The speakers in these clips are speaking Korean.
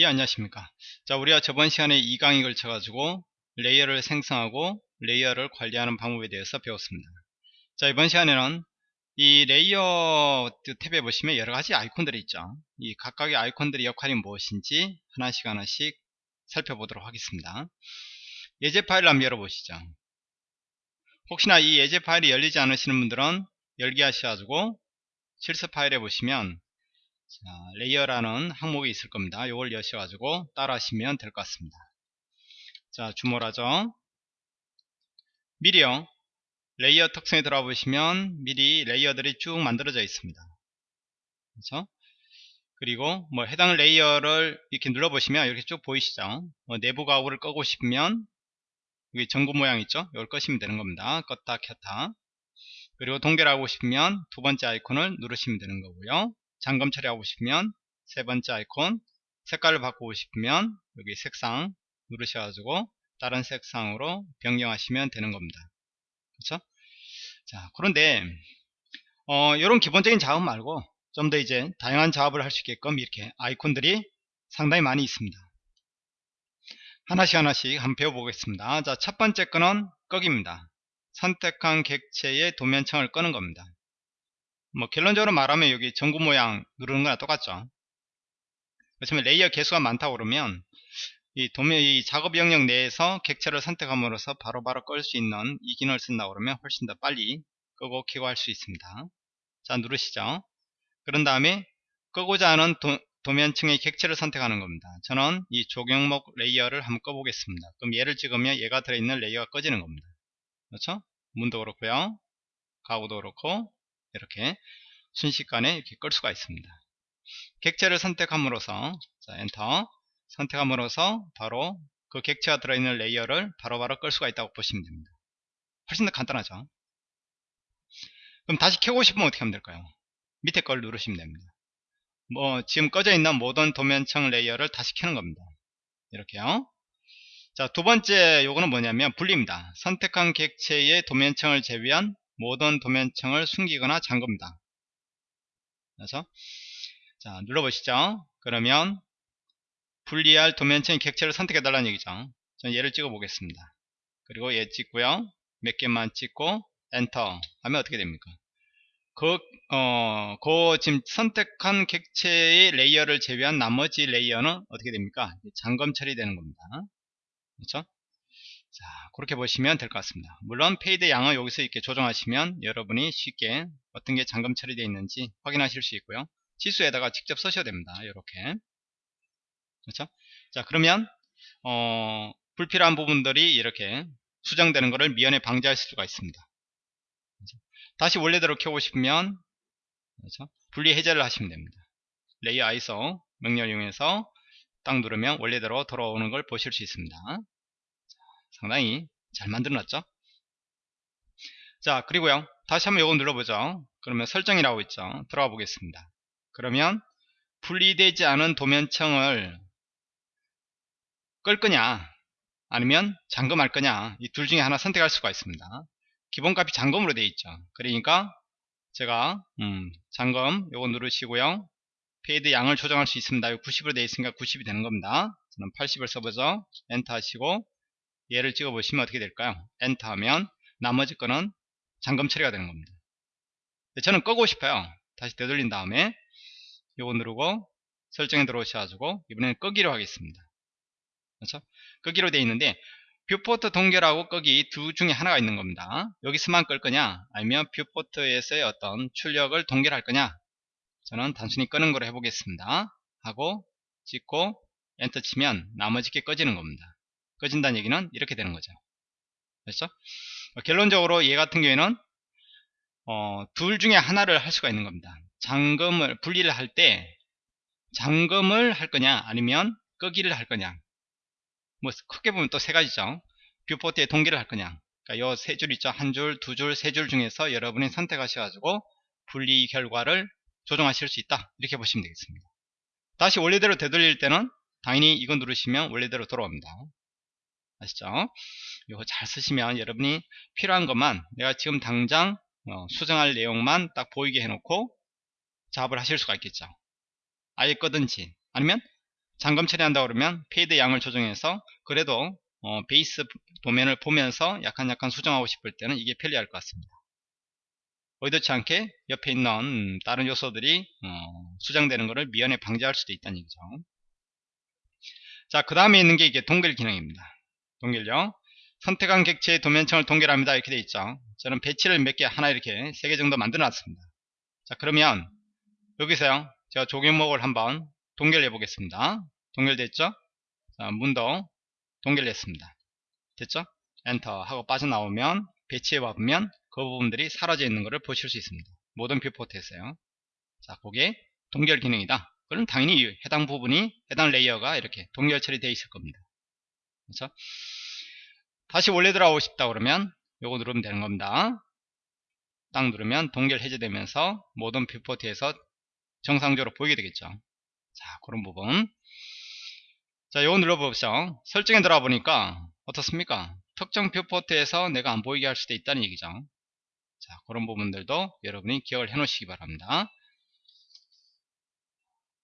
예 안녕하십니까? 자 우리가 저번 시간에 이 강에 걸쳐 가지고 layer를 생성하고 layer를 관리하는 방법에 대해서 배웠습니다. 자 이번 시간에는 이 layer 탭에 보시면 여러가지 아이콘들이 있죠. 이 각각의 아이콘들의 역할이 무엇인지 하나씩 하나씩 살펴보도록 하겠습니다. 예제 파일을 한번 열어보시죠. 혹시나 이 예제 파일이 열리지 않으시는 분들은 열기 하셔가지고 실습 파일에 보시면 자, layer라는 항목이 있을 겁니다. 이걸 여셔가지고 따라 하시면 될 것 같습니다. 자, zoom all 하죠. 미리요. layer 특성에 들어가 보시면 미리 layer들이 쭉 만들어져 있습니다. 그렇죠? 그리고 뭐 해당 layer를 이렇게 눌러보시면 이렇게 쭉 보이시죠? 뭐 내부 가구를 끄고 싶으면 여기 전구 모양 있죠? 이걸 끄시면 되는 겁니다. 껐다 켰다. 그리고 동결하고 싶으면 두 번째 아이콘을 누르시면 되는 거고요. 잠금 처리하고 싶으면 세 번째 아이콘 색깔을 바꾸고 싶으면 여기 색상 누르셔가지고 다른 색상으로 변경하시면 되는 겁니다. 그렇죠? 자 그런데 어, 이런 기본적인 작업 말고 좀 더 이제 다양한 작업을 할 수 있게끔 이렇게 아이콘들이 상당히 많이 있습니다. 하나씩 하나씩 한번 배워보겠습니다. 자, 첫 번째 거는 끄기입니다. 선택한 객체의 도면층을 끄는 겁니다. 뭐 결론적으로 말하면 여기 전구 모양 누르는 거랑 똑같죠. 그렇지만 layer 개수가 많다 고 그러면 이 도면 이 작업 영역 내에서 객체를 선택함으로써 바로바로 끌 수 있는 이 기능을 쓴다 그러면 훨씬 더 빨리 끄고 켜고 할 수 있습니다. 자 누르시죠. 그런 다음에 끄고자 하는 도, 도면층의 객체를 선택하는 겁니다. 저는 이 조경목 layer를 한번 꺼보겠습니다. 그럼 얘를 찍으면 얘가 들어있는 layer가 꺼지는 겁니다. 그렇죠? 문도 그렇고요. 가구도 그렇고 이렇게 순식간에 이렇게 끌 수가 있습니다. 객체를 선택함으로써 자, 엔터 선택함으로써 바로 그 객체가 들어있는 layer를 바로바로 바로 끌 수가 있다고 보시면 됩니다. 훨씬 더 간단하죠. 그럼 다시 켜고 싶으면 어떻게 하면 될까요? 밑에 걸 누르시면 됩니다. 뭐 지금 꺼져 있는 모든 도면층 layer를 다시 켜는 겁니다. 이렇게요. 자, 두 번째 요거는 뭐냐면 분리입니다. 선택한 객체의 도면층을 제외한 모든 도면층을 숨기거나 잠급니다. 그래서 자 눌러보시죠. 그러면 분리할 도면층의 객체를 선택해 달라는 얘기죠. 저는 얘를 찍어 보겠습니다. 그리고 얘 찍고요. 몇 개만 찍고 엔터 하면 어떻게 됩니까? 그, 어, 그 지금 선택한 객체의 layer를 제외한 나머지 layer는 어떻게 됩니까? 잠금 처리되는 겁니다. 그렇죠? 자 그렇게 보시면 될 것 같습니다. 물론 fade 양을 여기서 이렇게 조정하시면 여러분이 쉽게 어떤 게 잠금 처리되어 있는지 확인하실 수 있고요. 지수에다가 직접 쓰셔야 됩니다. 이렇게. 그렇죠? 자 그러면 어, 불필요한 부분들이 이렇게 수정되는 것을 미연에 방지할 수가 있습니다. 그렇죠? 다시 원래대로 켜고 싶으면 그렇죠? 분리 해제를 하시면 됩니다. layer iso 명령을 이용해서 딱 누르면 원래대로 돌아오는 걸 보실 수 있습니다 상당히 잘 만들어놨죠? 자 그리고요. 다시 한번 이거 눌러보죠. 그러면 설정이라고 있죠? 들어가 보겠습니다. 그러면 분리되지 않은 도면청을 끌 거냐? 아니면 잠금할 거냐? 이 둘 중에 하나 선택할 수가 있습니다. 기본값이 잠금으로 되어 있죠. 그러니까 제가 음, 잠금 요거 누르시고요. fade 양을 조정할 수 있습니다. 90으로 되어 있으니까 90이 되는 겁니다. 저는 80을 써보죠. 엔터 하시고 얘를 찍어 보시면 어떻게 될까요? 엔터 하면 나머지 거는 잠금 처리가 되는 겁니다. 저는 끄고 싶어요. 다시 되돌린 다음에 요거 누르고 설정에 들어오셔가지고 이번에는 끄기로 하겠습니다. 그렇죠? 끄기로 되어 있는데 viewport 동결하고 끄기 두 중에 하나가 있는 겁니다. 여기서만 끌 거냐? 아니면 viewport에서의 어떤 출력을 동결할 거냐? 저는 단순히 끄는 걸로 해보겠습니다. 하고 찍고 엔터 치면 나머지 게 꺼지는 겁니다 꺼진다는 얘기는 이렇게 되는 거죠. 그렇죠? 어, 결론적으로 얘 같은 경우에는 어, 둘 중에 하나를 할 수가 있는 겁니다. 잠금을 분리를 할 때 잠금을 할 거냐 아니면 끄기를 할 거냐 뭐 크게 보면 또 세 가지죠. viewport에 동결을 할 거냐 그러니까 요세 줄 있죠. 한 줄, 두 줄, 세 줄 중에서 여러분이 선택하셔가지고 분리 결과를 조정하실 수 있다. 이렇게 보시면 되겠습니다. 다시 원래대로 되돌릴 때는 당연히 이거 누르시면 원래대로 돌아옵니다. 아시죠? 이거 잘 쓰시면 여러분이 필요한 것만 내가 지금 당장 어, 수정할 내용만 딱 보이게 해놓고 작업을 하실 수가 있겠죠. 아예 끄든지 아니면 잠금 처리한다 그러면 fade 양을 조정해서 그래도 어, 베이스 도면을 보면서 약간 약간 수정하고 싶을 때는 이게 편리할 것 같습니다. 의도치 않게 옆에 있는 다른 요소들이 어, 수정되는 것을 미연에 방지할 수도 있다는 얘기죠. 자, 그 다음에 있는 게 이게 동결 기능입니다. 동결요. 선택한 객체의 도면층을 동결합니다. 이렇게 되어 있죠. 저는 배치를 몇 개, 하나 이렇게 세 개 정도 만들어 놨습니다. 자, 그러면 여기서요. 제가 조경목을 한번 동결해 보겠습니다. 동결됐죠? 자, 문도 동결됐습니다. 됐죠? 엔터 하고 빠져나오면 배치해 봐보면 그 부분들이 사라져 있는 것을 보실 수 있습니다. 모든 viewport에서요. 자, 그게 동결 기능이다. 그럼 당연히 해당 부분이 해당 layer가 이렇게 동결 처리되어 있을 겁니다. 그렇죠? 다시 원래 들어가고 싶다 그러면 요거 누르면 되는 겁니다. 딱 누르면 동결 해제되면서 모든 viewport에서 정상적으로 보이게 되겠죠. 자, 그런 부분. 자, 요거 눌러보시죠. 설정에 들어가 보니까 어떻습니까? 특정 뷰포트에서 내가 안 보이게 할 수도 있다는 얘기죠. 자, 그런 부분들도 여러분이 기억을 해 놓으시기 바랍니다.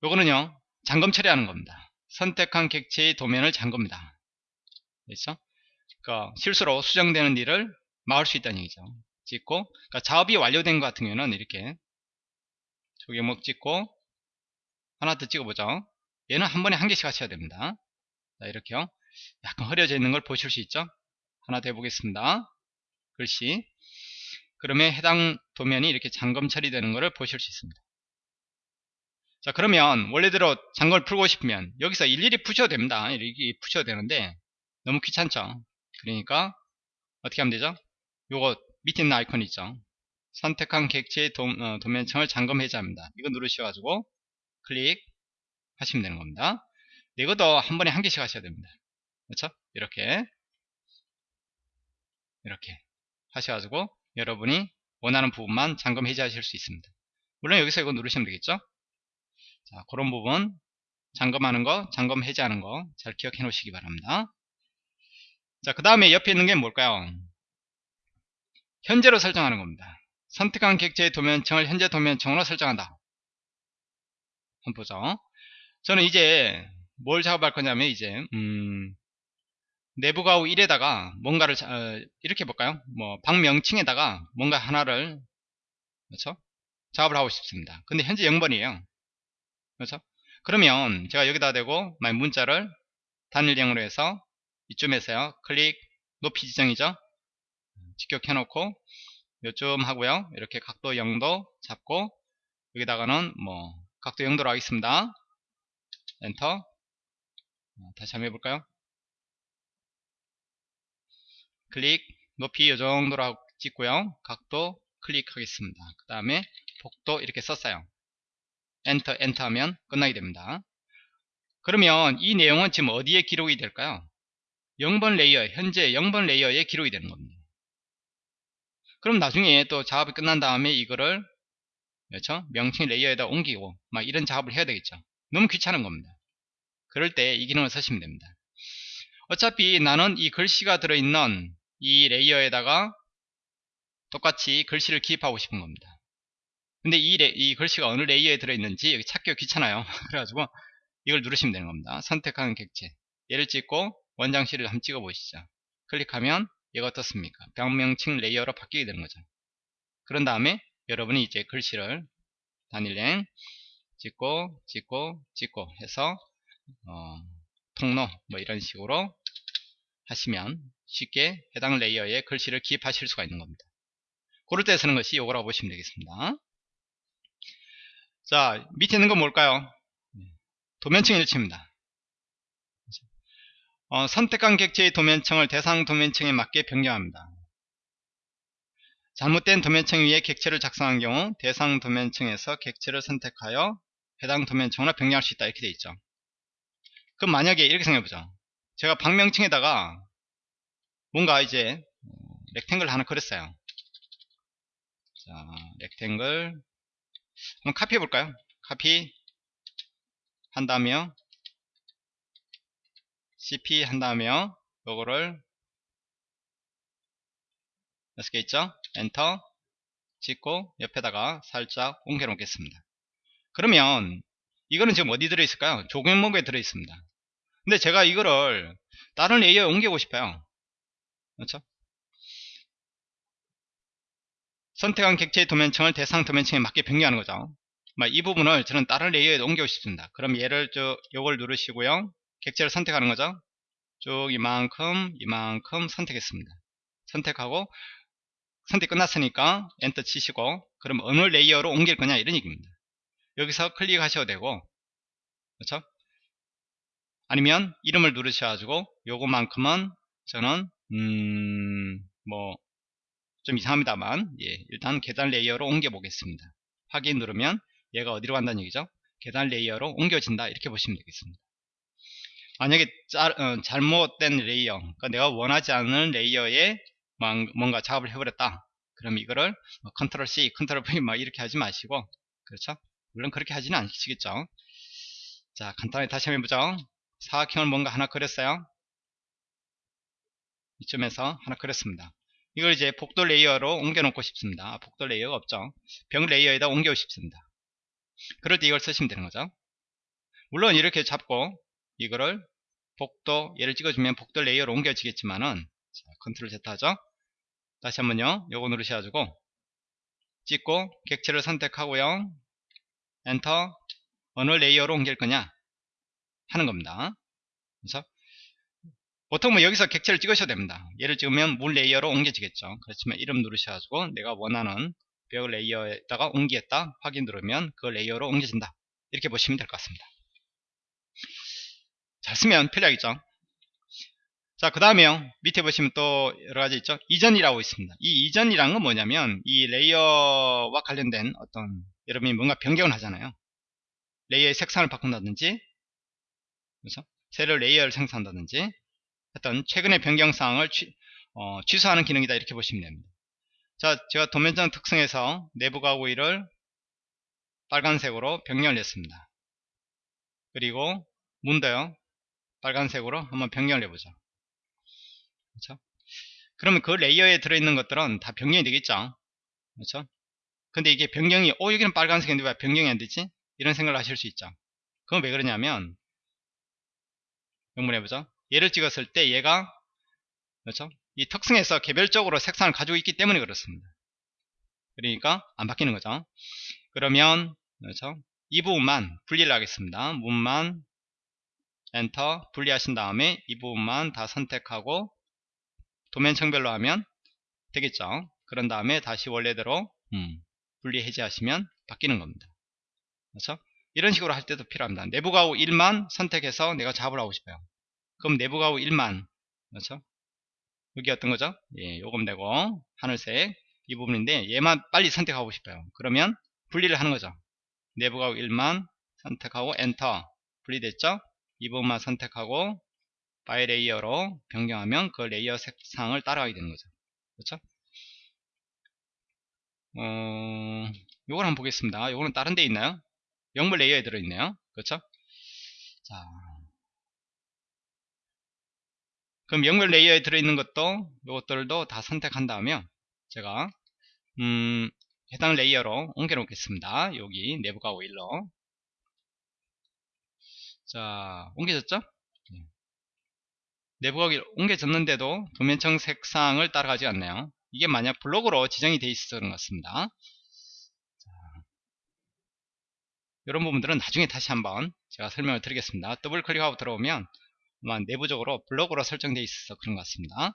요거는요, 잠금 처리하는 겁니다. 선택한 객체의 도면을 잠깁니다. 그렇죠? 그러니까 실수로 수정되는 일을 막을 수 있다는 얘기죠. 찍고, 그러니까 작업이 완료된 것 같은 경우는 이렇게 조개목 찍고 하나 더 찍어보죠. 얘는 한 번에 한 개씩 하셔야 됩니다. 자, 이렇게요. 약간 흐려져 있는 걸 보실 수 있죠? 하나 더 해보겠습니다. 글씨. 그러면 해당 도면이 이렇게 잠금 처리되는 것을 보실 수 있습니다. 자, 그러면 원래대로 잠금을 풀고 싶으면 여기서 일일이 푸셔도 됩니다. 이렇게 푸셔도 되는데 너무 귀찮죠? 그러니까 어떻게 하면 되죠? 요거 밑에 있는 아이콘 있죠? 선택한 객체의 도, 어, 면층을 잠금 해제합니다. 이거 누르셔가지고 클릭 하시면 되는 겁니다. 이것도 한 번에 한 개씩 하셔야 됩니다. 그렇죠? 이렇게 이렇게 하셔가지고 여러분이 원하는 부분만 잠금 해제하실 수 있습니다. 물론 여기서 이거 누르시면 되겠죠? 자, 그런 부분 잠금하는 거, 잠금 해제하는 거 잘 기억해 놓으시기 바랍니다. 자, 그 다음에 옆에 있는 게 뭘까요? 현재로 설정하는 겁니다. 선택한 객체의 도면층을 현재 도면층으로 설정한다. 한번 보죠. 저는 이제 뭘 작업할 거냐면 이제 음, 내부 가우 1에다가 뭔가를 어, 이렇게 볼까요? 뭐 방명칭에다가 뭔가 하나를 그렇죠? 작업을 하고 싶습니다. 근데 현재 0번이에요. 그렇죠? 그러면 제가 여기다 대고 만약 문자를 단일형으로 해서 이쯤에서요. 클릭 높이 지정이죠. 직격 해 놓고 요쯤 하고요. 이렇게 각도 0도 잡고 여기다가는 뭐 각도 0도로 하겠습니다. 엔터 어, 다시 한번 해볼까요? 클릭 높이 이 정도로 찍고요. 각도 클릭하겠습니다. 그 다음에 폭도 이렇게 썼어요. enter enter 하면 끝나게 됩니다. 그러면 이 내용은 지금 어디에 기록이 될까요? 0번 layer 현재 0번 layer에 기록이 되는 겁니다. 그럼 나중에 또 작업이 끝난 다음에 이거를 그렇죠? 명칭 layer에다 옮기고 막 이런 작업을 해야 되겠죠. 너무 귀찮은 겁니다. 그럴 때 이 기능을 쓰시면 됩니다. 어차피 나는 이 글씨가 들어있는 이 layer에다가 똑같이 글씨를 기입하고 싶은 겁니다. 근데 이, 레, 이 글씨가 어느 layer에 들어있는지 여기 찾기가 귀찮아요. 그래가지고 이걸 누르시면 되는 겁니다. 선택하는 객체. 얘를 찍고 원장실을 한번 찍어 보시죠. 클릭하면 얘가 어떻습니까? 방명칭 layer로 바뀌게 되는 거죠. 그런 다음에 여러분이 이제 글씨를 단일행 찍고 찍고 찍고 해서 어, 통로 뭐 이런 식으로 하시면 쉽게 해당 레이어에 글씨를 기입하실 수가 있는 겁니다. 그럴 때 쓰는 것이 요거라고 보시면 되겠습니다. 자 밑에 있는 건 뭘까요? 도면층 일치입니다. 어, 선택한 객체의 도면층을 대상 도면층에 맞게 변경합니다. 잘못된 도면층 위에 객체를 작성한 경우 대상 도면층에서 객체를 선택하여 해당 도면층으로 변경할 수 있다 이렇게 되어 있죠. 그럼 만약에 이렇게 생각해보죠. 제가 방명층에다가 뭔가 이제 렉탱글 하나 그렸어요. 자, 렉탱글 한번 카피해 볼까요? 카피 한다며 cp 한다며 요거를 몇개 있죠? 엔터 찍고 옆에다가 살짝 옮겨 놓겠습니다. 그러면 이거는 지금 어디 들어있을까요? 조경목에 들어있습니다. 근데 제가 이거를 다른 레이어에 옮기고 싶어요. 그렇죠? 선택한 객체의 도면층을 대상 도면층에 맞게 변경하는 거죠. 이 부분을 저는 다른 레이어에 옮기고 싶습니다. 그럼 얘를 저 요걸 누르시고요. 객체를 선택하는 거죠. 쭉 이만큼 이만큼 선택했습니다. 선택하고 선택 끝났으니까 엔터 치시고 그럼 어느 layer로 옮길 거냐 이런 얘기입니다. 여기서 클릭하셔도 되고 그렇죠? 아니면 이름을 누르셔가지고 요거만큼은 저는 음 뭐 좀 이상합니다만 예, 일단 계단 layer로 옮겨 보겠습니다. 확인 누르면 얘가 어디로 간다는 얘기죠? 계단 layer로 옮겨진다 이렇게 보시면 되겠습니다. 만약에 짜, 어, 잘못된 layer 그러니까 내가 원하지 않는 layer에 뭔가 작업을 해버렸다. 그럼 이거를 뭐 Control C, Control V 막 이렇게 하지 마시고 그렇죠? 물론 그렇게 하지는 않으시겠죠? 자 간단하게 다시 한번 해보죠. 사각형을 뭔가 하나 그렸어요. 이쯤에서 하나 그렸습니다. 이걸 이제 복도 layer로 옮겨 놓고 싶습니다. 복도 layer가 없죠. 벽 layer에다 옮겨고 싶습니다. 그럴 때 이걸 쓰시면 되는 거죠. 물론 이렇게 잡고 이거를 복도 얘를 찍어주면 복도 layer로 옮겨지겠지만은 자, Control Z 하죠? 다시 한번요. 요거 누르셔가지고 찍고 객체를 선택하고요. 엔터. 어느 layer로 옮길 거냐? 하는 겁니다. 그래서 보통 뭐 여기서 객체를 찍으셔도 됩니다. 얘를 찍으면 문 layer로 옮겨지겠죠. 그렇지만 이름 누르셔가지고 내가 원하는 벽 layer에다가 옮기겠다. 확인 누르면 그 layer로 옮겨진다. 이렇게 보시면 될 것 같습니다 잘 쓰면 편리하겠죠? 자 그 다음에요 밑에 보시면 또 여러가지 있죠? 이전이라고 있습니다. 이 이전이란 건 뭐냐면 이 layer와 관련된 어떤 여러분이 뭔가 변경을 하잖아요. layer의 색상을 바꾼다든지 그래서 새로 layer를 생성한다든지 어떤 최근의 변경사항을 취, 어, 취소하는 기능이다 이렇게 보시면 됩니다. 자 제가 도면층 특성에서 내부 가구 1을 빨간색으로 변경을 했습니다. 그리고 문도요 빨간색으로 한번 변경을 해보죠. 그렇죠? 그러면 그 레이어에 들어있는 것들은 다 변경이 되겠죠. 그렇죠? 근데 이게 변경이 어 여기는 빨간색인데 왜 변경이 안 되지? 이런 생각을 하실 수 있죠. 그건 왜 그러냐면 명문해보죠. 얘를 찍었을 때 얘가 그렇죠? 이 특성에서 개별적으로 색상을 가지고 있기 때문에 그렇습니다. 그러니까 안 바뀌는 거죠. 그러면 그렇죠? 이 부분만 분리를 하겠습니다. 문만 엔터 분리하신 다음에 이 부분만 다 선택하고 도면층별로 하면 되겠죠? 그런 다음에 다시 원래대로 음, 분리 해제하시면 바뀌는 겁니다. 그렇죠? 이런 식으로 할 때도 필요합니다. 내부 가구 1만 선택해서 내가 하고 싶어요. 그럼 내부 가구 1만 그렇죠? 여기 어떤 거죠? 예, 요금 되고 하늘색 이 부분인데 얘만 빨리 선택하고 싶어요. 그러면 분리를 하는 거죠. 내부 가구 1만 선택하고 엔터 분리됐죠 이 부분만 선택하고 by layer로 변경하면 그 layer 색상을 따라가게 되는 거죠. 그렇죠? 어, 요걸 한번 보겠습니다. 요거는 다른 데 있나요? 영물 layer에 들어있네요. 그렇죠? 자. 그럼 영물 layer에 들어있는 것도 요것들도 다 선택한 다음에 제가 음, 해당 layer로 옮겨 놓겠습니다. 여기 내부 가구 1로 자 옮겨졌죠? 네. 내부가 옮겨졌는데도 도면층 색상을 따라가지 않네요. 이게 만약 블록으로 지정이 되어 있어서 그런 것 같습니다. 자, 이런 부분들은 나중에 다시 한번 제가 설명을 드리겠습니다. 더블 클릭하고 들어오면 아마 내부적으로 블록으로 설정되어 있어서 그런 것 같습니다.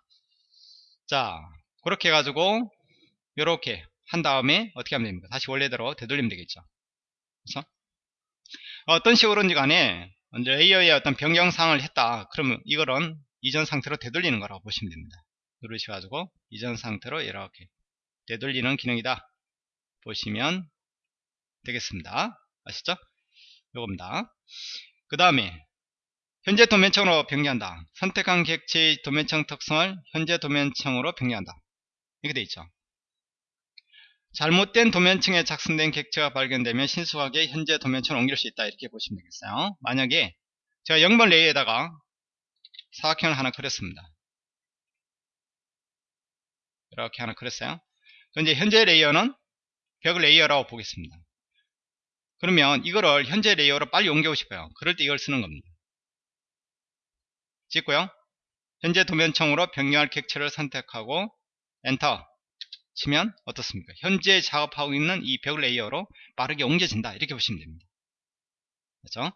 자 그렇게 해가지고 이렇게 한 다음에 어떻게 하면 됩니까? 다시 원래대로 되돌리면 되겠죠. 그렇죠? 어떤 식으로인지 간에 layer의 어떤 변경사항을 했다. 그러면 이거는 이전 상태로 되돌리는 거라고 보시면 됩니다. 누르셔가지고 이전 상태로 이렇게 되돌리는 기능이다. 보시면 되겠습니다. 아시죠? 요겁니다. 그 다음에 현재 도면청으로 변경한다. 선택한 객체의 도면청 특성을 현재 도면청으로 변경한다. 이렇게 되어 있죠 잘못된 도면층에 작성된 객체가 발견되면 신속하게 현재 도면층을 옮길 수 있다 이렇게 보시면 되겠어요 만약에 제가 0번 레이에다가 사각형을 하나 그렸습니다 이렇게 하나 그렸어요 근데 현재 레이어는 벽 레이어라고 보겠습니다 그러면 이거를 현재 레이어로 빨리 옮겨오고 싶어요. 그럴 때 이걸 쓰는 겁니다. 찍고요. 현재 도면층으로 변경할 객체를 선택하고 엔터 치면 어떻습니까? 현재 작업하고 있는 이 벽 레이어로 빠르게 옮겨진다. 이렇게 보시면 됩니다. 그렇죠?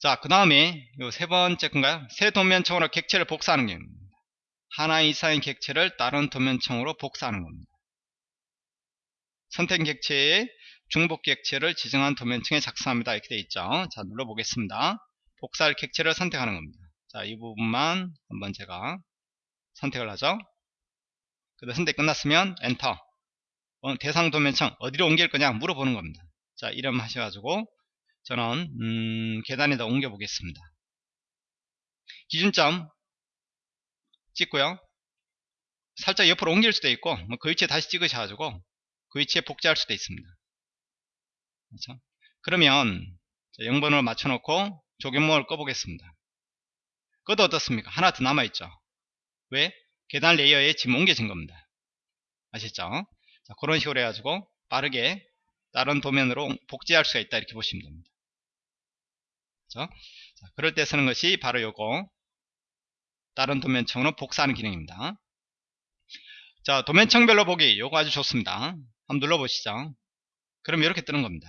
자, 그 다음에 세 번째 건가요? 새 도면층으로 객체를 복사하는 겁니다. 하나 이상의 객체를 다른 도면청으로 복사하는 겁니다. 선택 객체의 중복 객체를 지정한 도면층에 작성합니다. 이렇게 되어 있죠. 자, 눌러보겠습니다. 복사할 객체를 선택하는 겁니다. 자, 이 부분만 한번 제가 선택을 하죠. 그다음 선택 끝났으면 엔터. 어, 대상 도면청 어디로 옮길 거냐 물어보는 겁니다. 자, 이름 하셔가지고 저는 음, 계단에다 옮겨 보겠습니다. 기준점 찍고요. 살짝 옆으로 옮길 수도 있고 뭐그 위치에 다시 찍으셔가지고 그 위치에 복제할 수도 있습니다. 그렇죠? 그러면 0번으로 맞춰놓고 조경목을 꺼보겠습니다. 그것도 어떻습니까? 하나 더 남아있죠. 왜? 계단 레이어에 지금 옮겨진 겁니다. 아셨죠? 자, 그런 식으로 해가지고 빠르게 다른 도면으로 복제할 수가 있다 이렇게 보시면 됩니다. 그렇죠? 자, 그럴 때 쓰는 것이 바로 요거 다른 도면층으로 복사하는 기능입니다. 자 도면층별로 보기 요거 아주 좋습니다. 한번 눌러보시죠. 그럼 이렇게 뜨는 겁니다.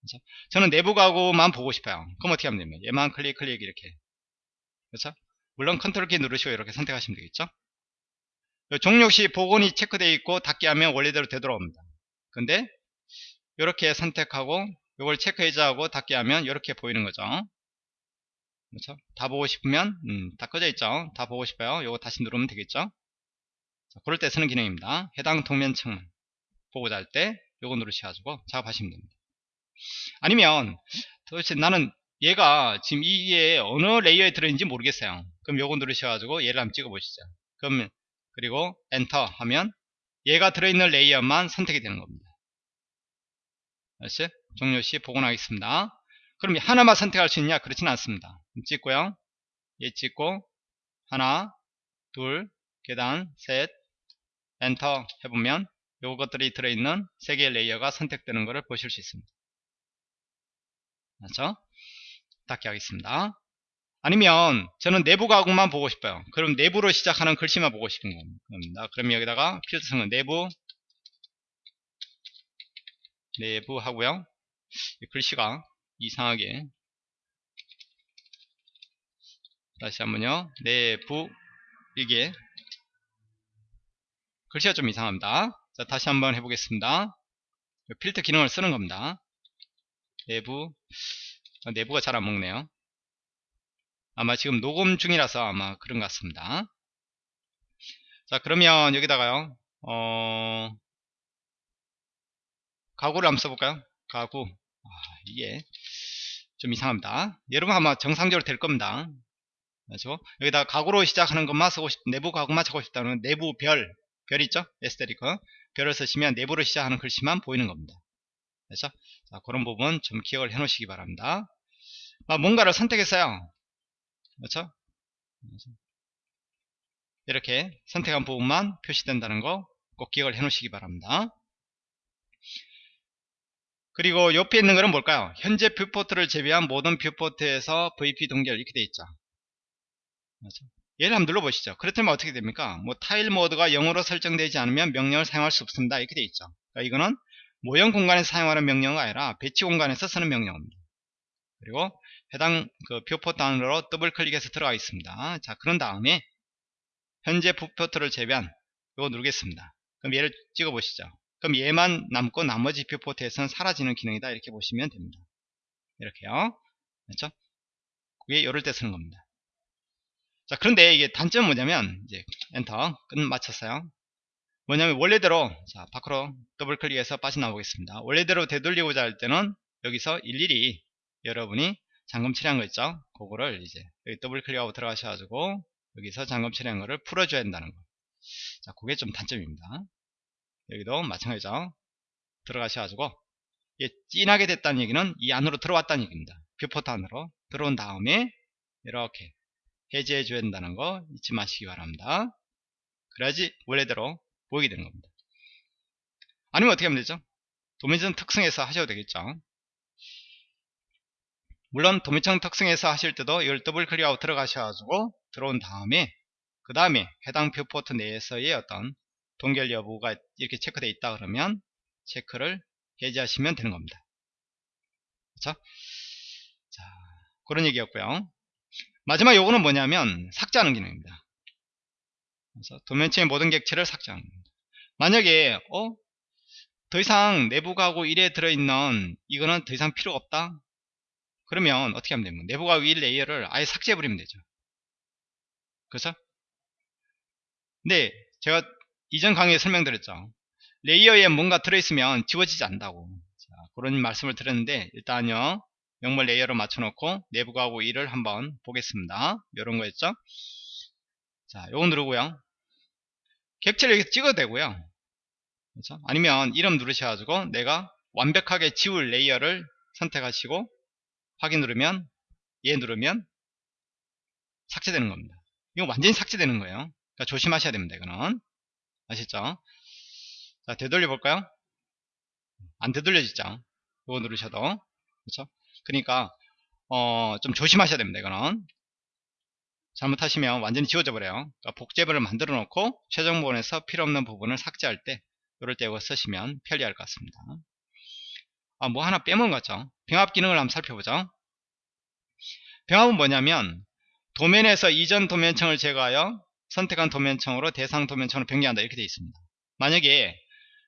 그렇죠? 저는 내부 가구만 보고 싶어요. 그럼 어떻게 하면 됩니까? 얘만 클릭 클릭 이렇게 그렇죠? 물론 컨트롤 키 누르시고 이렇게 선택하시면 되겠죠? 종료 시 복원이 체크되어 있고 닫기 하면 원래대로 되돌아옵니다. 근데 이렇게 선택하고 이걸 체크 해제하고 닫기 하면 이렇게 보이는 거죠. 그렇죠? 다 보고 싶으면 음, 다 꺼져 있죠. 다 보고 싶어요. 이거 다시 누르면 되겠죠? 자, 그럴 때 쓰는 기능입니다. 해당 도면층 보고자 할 때 이거 누르셔가지고 작업하시면 됩니다. 아니면 도대체 나는 얘가 지금 이게 어느 레이어에 들어있는지 모르겠어요. 그럼 요거 누르셔가지고 얘를 한번 찍어 보시죠. 그럼 그리고 엔터 하면 얘가 들어있는 레이어만 선택이 되는 겁니다. 알았어요? 종료 시 복원하겠습니다. 그럼 하나만 선택할 수 있냐? 그렇지는 않습니다. 찍고요. 얘 찍고 하나, 둘, 계단, 셋, 엔터 해보면 요것들이 들어있는 세 개의 레이어가 선택되는 것을 보실 수 있습니다. 그렇죠? 닫기 하겠습니다. 아니면 저는 내부 가구만 보고 싶어요. 그럼 내부로 시작하는 글씨만 보고 싶은 겁니다. 그럼 여기다가 필터성은 내부 내부 하고요. 글씨가 이상하게 다시 한번요. 내부 이게 글씨가 좀 이상합니다. 자, 다시 한번 해보겠습니다. 필터 기능을 쓰는 겁니다. 내부 아, 내부가 잘 안 먹네요. 아마 지금 녹음 중이라서 아마 그런 것 같습니다. 자 그러면 여기다가요 어 가구를 한번 써볼까요? 가구 아, 이게 좀 이상합니다. 여러분 아마 정상적으로 될 겁니다. 그렇죠? 여기다 가구로 시작하는 것만 쓰고 싶, 내부 가구만 쓰고 싶다는 내부 별, 별 있죠? 에스테리커. 별을 쓰시면 내부로 시작하는 글씨만 보이는 겁니다. 그렇죠? 자, 그런 부분 좀 기억을 해 놓으시기 바랍니다. 아, 뭔가를 선택했어요. 그렇죠? 이렇게 선택한 부분만 표시된다는 거 꼭 기억을 해 놓으시기 바랍니다. 그리고 옆에 있는 거는 뭘까요? 현재 viewport를 제외한 모든 viewport에서 VP 동결 이렇게 되어 있죠. 그렇죠? 얘를 한번 눌러보시죠. 그렇다면 어떻게 됩니까? 뭐 tile mode가 0으로 설정되지 않으면 명령을 사용할 수 없습니다. 이렇게 되어 있죠. 그러니까 이거는 모형 공간에서 사용하는 명령이 아니라 배치 공간에서 쓰는 명령입니다. 그리고 해당 그 viewport 안으로 더블 클릭해서 들어가 있습니다. 자, 그런 다음에 현재 viewport를 제외한 이거 누르겠습니다. 그럼 얘를 찍어 보시죠. 그럼 얘만 남고 나머지 viewport에서는 사라지는 기능이다. 이렇게 보시면 됩니다. 이렇게요. 그렇죠? 그게 이럴 때 쓰는 겁니다. 자, 그런데 이게 단점은 뭐냐면 이제 엔터 끝 마쳤어요. 뭐냐면 원래대로 자 밖으로 더블 클릭해서 빠져나오겠습니다 원래대로 되돌리고자 할 때는 여기서 일일이 여러분이 잠금 처리한 거 있죠 그거를 이제 여기 더블 클릭하고 들어가셔가지고 여기서 잠금 처리한 거를 풀어줘야 된다는 거 자 그게 좀 단점입니다. 여기도 마찬가지죠. 들어가셔가지고 이게 진하게 됐다는 얘기는 이 안으로 들어왔다는 얘기입니다. viewport 안으로 들어온 다음에 이렇게 해제해 줘야 된다는 거 잊지 마시기 바랍니다. 그래야지 원래대로 보이게 되는 겁니다. 아니면 어떻게 하면 되죠? 도면층 특성에서 하셔도 되겠죠 물론 도면층 특성에서 하실 때도 이걸 더블 클릭하고 들어가셔가지고 들어온 다음에 그 다음에 해당 viewport 내에서의 어떤 동결 여부가 이렇게 체크되어 있다 그러면 체크를 해제하시면 되는 겁니다. 그렇죠? 자 그런 얘기였고요. 마지막 요거는 뭐냐면 삭제하는 기능입니다. 그래서 도면층의 모든 객체를 삭제하는 겁니다. 만약에 어? 더 이상 내부 가구 1에 들어있는 이거는 더 이상 필요가 없다 그러면 어떻게 하면 됩니까? 내부 가구 1 레이어를 아예 삭제해 버리면 되죠. 그래서? 네 제가 이전 강의에 설명드렸죠. 레이어에 뭔가 들어있으면 지워지지 않는다고. 자, 그런 말씀을 드렸는데 일단요 명물 레이어로 맞춰놓고 내부 가구 1을 한번 보겠습니다. 이런 거였죠? 자 요거 누르고요. 객체를 이렇게 찍어도 되고요. 그렇죠? 아니면 이름 누르셔가지고 내가 완벽하게 지울 레이어를 선택하시고 확인 누르면 얘 누르면 삭제되는 겁니다. 이거 완전히 삭제되는 거예요. 그러니까 조심하셔야 됩니다 이거는. 아시죠? 자 되돌려 볼까요? 안 되돌려지죠? 이거 누르셔도. 그렇죠? 그러니까 어, 좀 조심하셔야 됩니다 이거는. 잘못하시면 완전히 지워져 버려요. 그러니까 복제본을 만들어 놓고 최종 부분에서 필요없는 부분을 삭제할 때 이럴 때 이거 쓰시면 편리할 것 같습니다 아, 뭐 하나 같죠? 병합 기능을 한번 살펴보죠. 병합은 뭐냐면 도면에서 이전 도면청을 제거하여 선택한 도면청으로 대상 도면청으로 변경한다. 이렇게 되어 있습니다. 만약에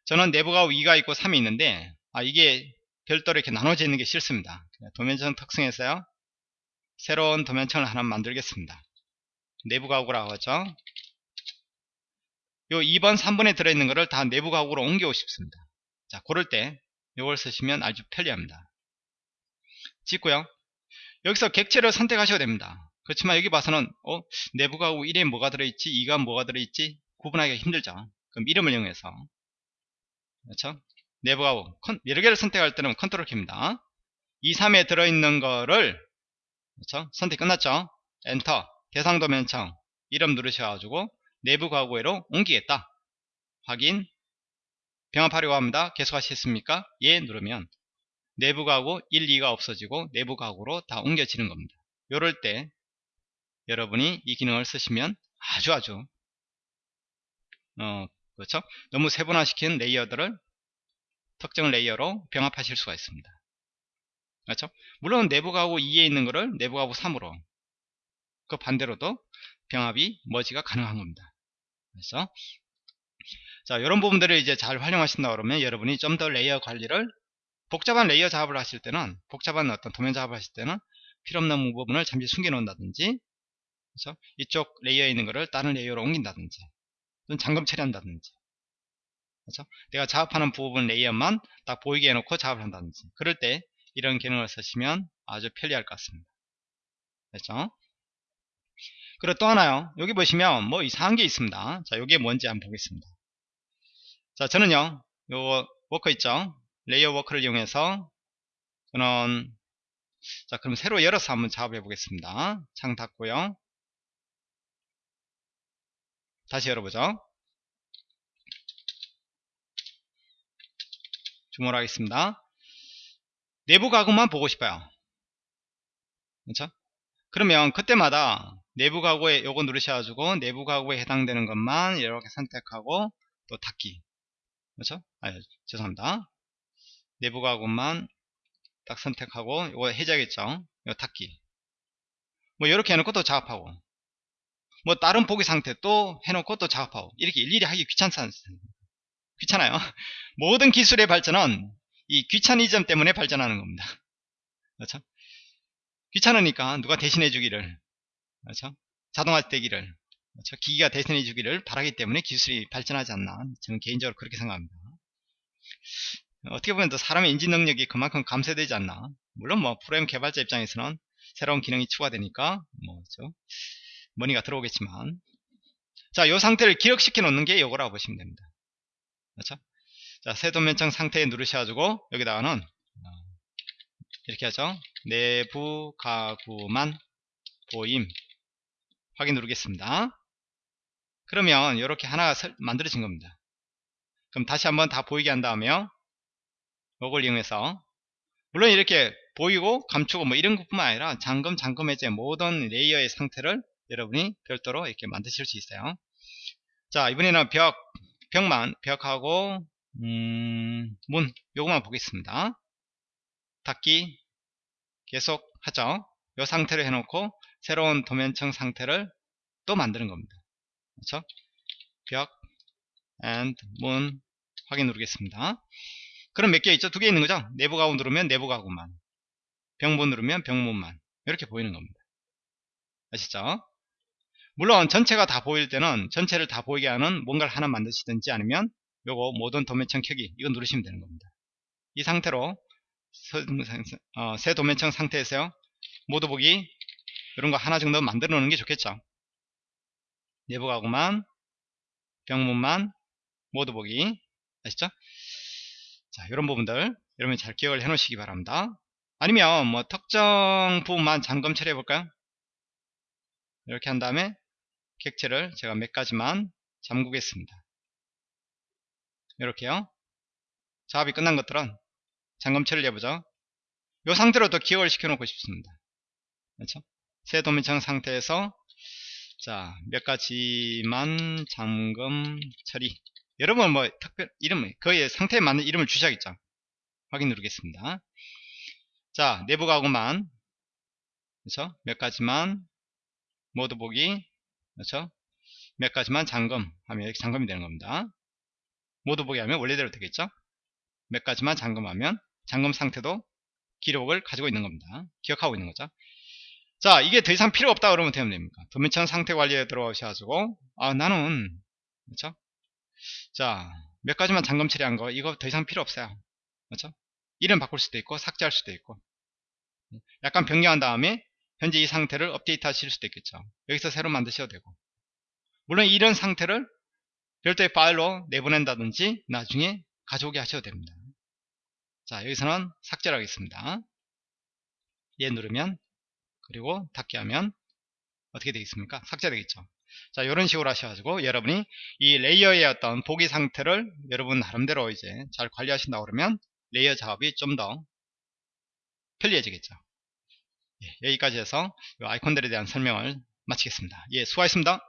저는 내부가 2가 있고 3이 있는데 아 이게 별도로 이렇게 나눠져 있는 게 싫습니다. 도면청 특성에서요 새로운 도면청을 하나 만들겠습니다. 내부 가구라고 하죠. 요 2번 3번에 들어있는 거를 다 내부 가구로 옮기고 싶습니다 자 그럴 때 이걸 쓰시면 아주 편리합니다. 찍고요. 여기서 객체를 선택하셔야 됩니다. 그렇지만 여기 봐서는 어? 내부 가구 1에 뭐가 들어있지? 2가 뭐가 들어있지? 구분하기가 힘들죠. 그럼 이름을 이용해서. 그렇죠? 내부 가구 여러 개를 선택할 때는 컨트롤 키입니다. 2, 3에 들어있는 거를 그렇죠? 선택 끝났죠? 엔터 대상 도면층 이름 누르셔가지고 내부 가구에로 옮기겠다. 확인 병합하려고 합니다. 계속 하시겠습니까? 예 누르면 내부 가구 1, 2가 없어지고 내부 가구로 다 옮겨지는 겁니다. 이럴 때 여러분이 이 기능을 쓰시면 아주 아주 어 그렇죠? 너무 세분화시킨 레이어들을 특정 레이어로 병합하실 수가 있습니다. 그렇죠? 물론 내부 가구 2에 있는 것을 내부 가구 3으로 그 반대로도 병합이 merge가 가능한 겁니다. 그래서 자 이런 부분들을 이제 잘 활용하신다 그러면 여러분이 좀 더 레이어 관리를 복잡한 레이어 작업을 하실 때는 복잡한 어떤 도면 작업을 하실 때는 필요없는 부분을 잠시 숨겨 놓는다든지 그래서 이쪽 레이어에 있는 것을 다른 레이어로 옮긴다든지 또는 잠금 처리한다든지. 그렇죠? 내가 작업하는 부분 레이어만 딱 보이게 해놓고 작업을 한다든지. 그럴 때 이런 기능을 쓰시면 아주 편리할 것 같습니다. 됐죠? 그리고 또 하나요. 여기 보시면 뭐 이상한 게 있습니다. 자 이게 뭔지 한번 보겠습니다 자 저는요 요 워커 있죠? 레이어 walker를 이용해서 저는 자 그럼 새로 열어서 한번 작업해 보겠습니다. 창 닫고요. 다시 열어보죠. 주문을 하겠습니다. 내부 가구만 보고 싶어요. 그렇죠? 그러면 그때마다 내부 가구에 요거 누르셔가지고 내부 가구에 해당되는 것만 이렇게 선택하고 또 닫기 그렇죠 아 죄송합니다. 내부 가구만 딱 선택하고 이거 해제하겠죠? 이거 닫기. 뭐 이렇게 해놓고 또 작업하고. 뭐 다른 보기 상태 또 해놓고 또 작업하고. 이렇게 일일이 하기 귀찮지 않습니까 귀찮아요. 모든 기술의 발전은 이 귀차니즘 때문에 발전하는 겁니다. 그렇죠? 귀찮으니까 누가 대신해 주기를. 그렇죠? 자동화 되기를 그렇죠? 기기가 대신해 주기를 바라기 때문에 기술이 발전하지 않나. 저는 개인적으로 그렇게 생각합니다. 어떻게 보면 또 사람의 인지 능력이 그만큼 감소되지 않나. 물론 뭐 프로그램 개발자 입장에서는 새로운 기능이 추가되니까 뭐죠 money가 들어오겠지만. 자이 상태를 기억시켜 놓는 게 이거라고 보시면 됩니다. 그렇죠? 자 세도면청 상태에 누르셔가지고 여기다가는 어, 이렇게 하죠. 내부 가구만 보임. 확인 누르겠습니다 그러면 이렇게 하나가 만들어진 겁니다. 그럼 다시 한번 다 보이게 한 다음에요 요걸 이용해서 물론 이렇게 보이고 감추고 뭐 이런 것뿐만 아니라 잠금 잠금 해제 모든 레이어의 상태를 여러분이 별도로 이렇게 만드실 수 있어요. 자 이번에는 벽 벽만 벽하고 음, 문 요것만 보겠습니다. 닫기 계속 하죠. 이 상태로 해놓고 새로운 도면청 상태를 또 만드는 겁니다 그렇죠 벽 and 문 확인 누르겠습니다. 그럼 몇 개 있죠? 두 개 있는 거죠? 내부 가구 누르면 내부 가구만. 병문 누르면 병문만. 이렇게 보이는 겁니다. 아시죠? 물론 전체가 다 보일 때는 전체를 다 보이게 하는 뭔가를 하나 만드시든지 아니면 요거 모든 도면청 켜기 이거 누르시면 되는 겁니다. 이 상태로 어, 새 도면청 상태에서요. 모두 보기 이런 거 하나 정도 만들어 놓는 게 좋겠죠 내부 가구만 병문만 모두 보기. 아시죠? 자 이런 부분들 여러분이 잘 기억을 해 놓으시기 바랍니다. 아니면 뭐 특정 부분만 잠금 처리해 볼까요? 이렇게 한 다음에 객체를 제가 몇 가지만 잠그겠습니다. 이렇게요. 작업이 끝난 것들은 잠금 처리를 해보죠. 이 상태로 더 기억을 시켜 놓고 싶습니다. 그렇죠? 새 도면창 상태에서 자 몇 가지만 잠금 처리. 여러분 뭐 특별 이름 거의 상태에 맞는 이름을 주셔야겠죠. 확인 누르겠습니다. 자 내부 가구만. 그렇죠? 몇 가지만 모두 보기. 그렇죠? 몇 가지만 잠금 하면 이렇게 잠금이 되는 겁니다. 모두 보기 하면 원래대로 되겠죠? 몇 가지만 잠금하면 잠금 상태도 기록을 가지고 있는 겁니다. 기억하고 있는 거죠 자 이게 더 이상 필요 없다 그러면 되면 됩니까? 도면창 상태 관리에 들어오셔가지고 아 나는 그렇죠? 자몇 가지만 잠금 처리한 거 이거 더 이상 필요 없어요. 그렇죠? 이름 바꿀 수도 있고 삭제할 수도 있고. 약간 변경한 다음에 현재 이 상태를 업데이트 하실 수도 있겠죠. 여기서 새로 만드셔도 되고. 물론 이런 상태를 별도의 파일로 내보낸다든지 나중에 가져오게 하셔도 됩니다. 자 여기서는 삭제를 하겠습니다. 얘 누르면 그리고 닫기 하면 어떻게 되겠습니까? 삭제되겠죠. 자 이런 식으로 하셔가지고 여러분이 이 레이어의 어떤 보기 상태를 여러분 나름대로 이제 잘 관리하신다 그러면 레이어 작업이 좀 더 편리해지겠죠. 예, 여기까지 해서 아이콘들에 대한 설명을 마치겠습니다. 예 수고하셨습니다